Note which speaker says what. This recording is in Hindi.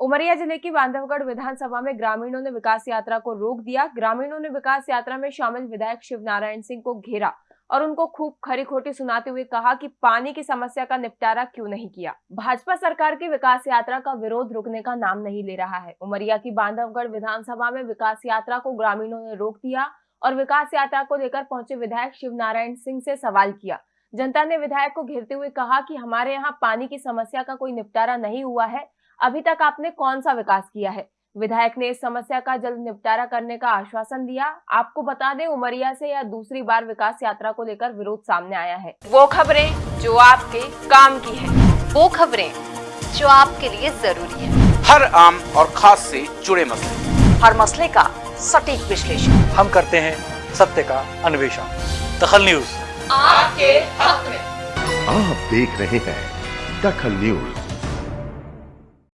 Speaker 1: उमरिया ज़िले की बांधवगढ़ विधानसभा में ग्रामीणों ने विकास यात्रा को रोक दिया। ग्रामीणों ने विकास यात्रा में शामिल विधायक शिव नारायण सिंह को घेरा और उनको खूब खरी खोटी सुनाते हुए कहा कि पानी की समस्या का निपटारा क्यों नहीं किया? भाजपा सरकार की विकास यात्रा का विरोध रुकने का नाम नहीं ले रहा है। उमरिया की बांधवगढ़ विधानसभा में विकास यात्रा को ग्रामीणों ने रोक दिया और विकास यात्रा को लेकर पहुँचे विधायक शिव नारायण सिंह से सवाल किया। जनता ने विधायक को घेरते हुए कहा कि हमारे यहाँ पानी की समस्या का कोई निपटारा नहीं हुआ है। अभी तक आपने कौन सा विकास किया है? विधायक ने इस समस्या का जल्द निपटारा करने का आश्वासन दिया। आपको बता दें उमरिया से यह दूसरी बार विकास यात्रा को लेकर विरोध सामने आया है। वो खबरें जो आपके काम की है।
Speaker 2: वो खबरें जो आपके लिए ज़रूरी है।
Speaker 3: हर आम और खास से जुड़े मसले।
Speaker 2: हर मसले का सटीक विश्लेषण।
Speaker 4: हम करते हैं सत्य का अन्वेषण। दखल न्यूज़।
Speaker 2: आपके हक में।
Speaker 5: आप देख रहे हैं दखल न्यूज़।